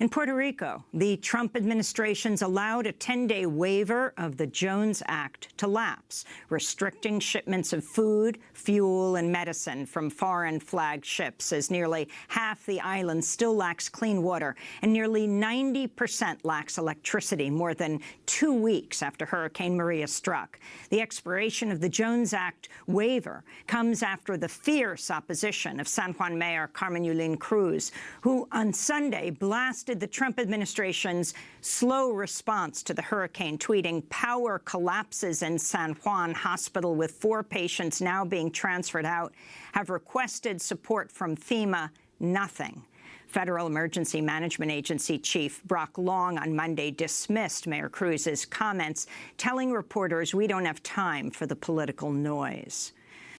In Puerto Rico, the Trump administration's allowed a 10-day waiver of the Jones Act to lapse, restricting shipments of food, fuel and medicine from foreign flagged ships, as nearly half the island still lacks clean water and nearly 90 percent lacks electricity more than two weeks after Hurricane Maria struck. The expiration of the Jones Act waiver comes after the fierce opposition of San Juan Mayor Carmen Yulín Cruz, who on Sunday blasted the Trump administration's slow response to the hurricane, tweeting, power collapses in San Juan Hospital with four patients now being transferred out, have requested support from FEMA, nothing. Federal Emergency Management Agency Chief Brock Long on Monday dismissed Mayor Cruz's comments, telling reporters we don't have time for the political noise.